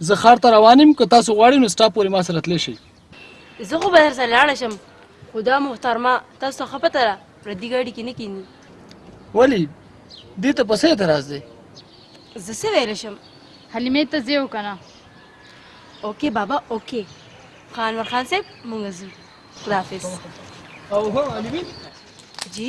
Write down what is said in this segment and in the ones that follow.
زه ښار ته روان یم که تاسو غواړئ نو ستا پورې ما سره تللی شئ زه خو به درسره لاړه شم خو دا محترمه تاسو ته ښه پته ده پردي ګاډي کې نه کیني ولې دې ته په څه اعتراض دی زه څه ویلی شم حلیمې ته ځې او که نه اوکې بابا اوکې خو انور خان صاحب موږ ځو خداحافظ او هو حلیمې جی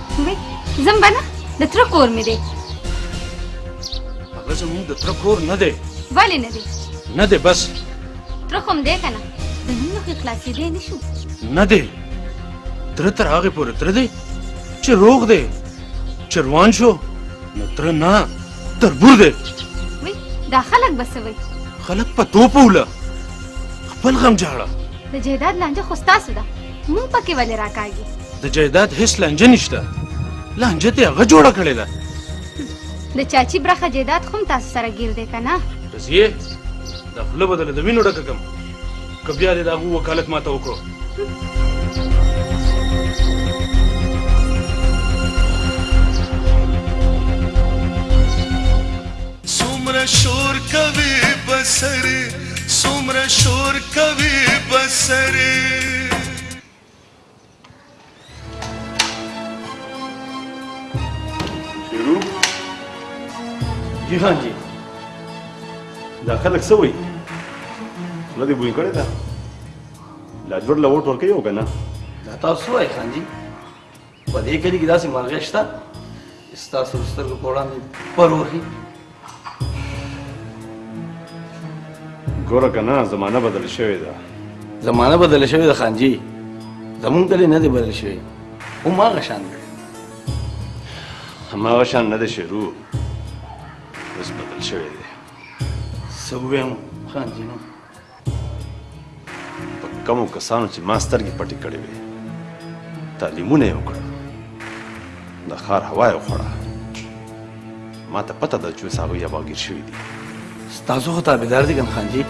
ځم به نه د تره کور مې دی هغه زموږ د تره کور نه دی ولې نه دی نه دی بس تره خو هم دی که نه زموږ نه خو خلاصېدی نه شو نه دی تره تر هغې پورې تره دی چې روغ دی چې روان شو نو تره نه تربور دی وی دا خلک به څه وایي خلک په توپ وله خپل غم جاړه د جهداد لانجه خو ستاسو ده مونږ پکې ولې راکاږي د جایداد هیڅ لانجه نشته لانجه ته هغه جوړه کړې ده د چاچی برخه جایداد خو تاسو سره ګیر دی که نه رضیه دا خوله به درله د وینو ډکه کړم که بیا دې د هغو وکالت ماته وکړو څومره شور کوي بسرې څومره شور کوي بسرې جی خان جی دا خلک څه وایي خوله دې بوی کړې ده لاجور له ووټ ورکوي او که نه دا تاسو څه وایي خان جی په دې کلي کې داسې مرغۍ شته چې ستاسو د سترګو په وړاندې پر وهي ګوره که نه زمانه بدله شوې ده زمانه بدله شوې ده خانجي زمونږ کلی نه دی بدل شوی هماغه شان دی هماغه شان نه دی شروع اوس بدل شوی دی څه ووایم خانجي نو په کومو کسانو چې ما سترګې پټې کړې وې تعلیمونه یې وکړل د ښار هوا یې وخوړه ما ته پته ده چې اوس هغوی اباګیر شوي دي ستاسو خو تابعدار دي ګن خان جي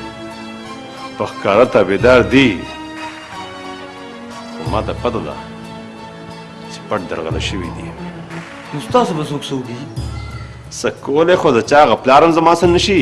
په ښکاره تابعدار دي خو ما ته پته ده چې پټ درغله شوي دي نو ستاسو به څوک څوک دي څه کولی خو د چا هغه پلار هم زما سره نشي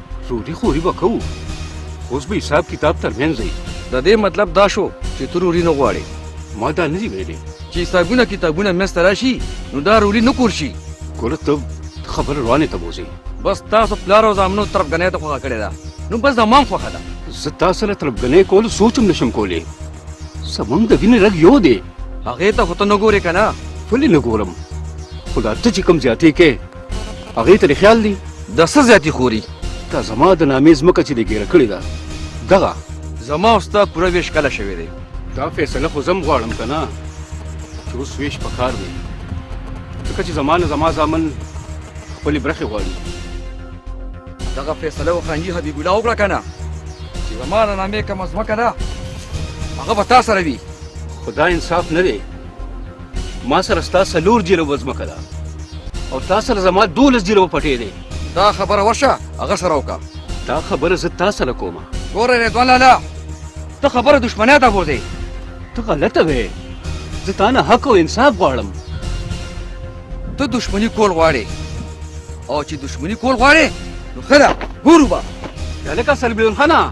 سوري خوري به کوو اوس به حساب کتاب ترمنځ دی د دې مطلب دا شو چې ته روري نه غواړې ما دا نه دي ویلي چې حسابونه کتابونه منځ ته راشي نو دا روري نه کول شي ګوره ته خبره روانې ته بوځي بس تاسو پلار او زامنو تربګنۍ ته خوښه کړې ده نو بس زما هم خوښه ده زه تا سره تربګنۍ کول سوچ هم نشم کولی زمونږ د وینې رګ یو دی هغې ته خو ته نه ګورې که نه ولې نه ګورم خو دا ته چې کوم زیاتې کې هغې ته دې خیال دی د څه زیاتي خوري تا زما د نامې ځمکه چې دې ګېره کړې ده دغه زما او ستا پوره ویش کله شوی دی دا فیصله خو زم غواړم که نه چې اوس ویش په کار دی ځکه چې زما نه زما زامن خپلې برخې غواړي دغه فیصله وخانجي حبیب الله وکړه که نه چې زما د نامې کومه ځمکه ده هغه به تا سره وي خو دا انصاف نه دی ما سره ستا څلور جیربه ځمکه ده او تا سره زما دولس جیربه پټې دی دا خبره ورشه هغه سره وکړه دا خبره زه تا سره کوم ګوره رضوان لالا ته خبره دښمنۍ ته بوځې ته غلطه وې زه تا نه حق او انصاف غواړم ته دښمني کول غواړې او چې دښمني کول غواړې نو ښه ده ګورو به هلکه سلبیون خانه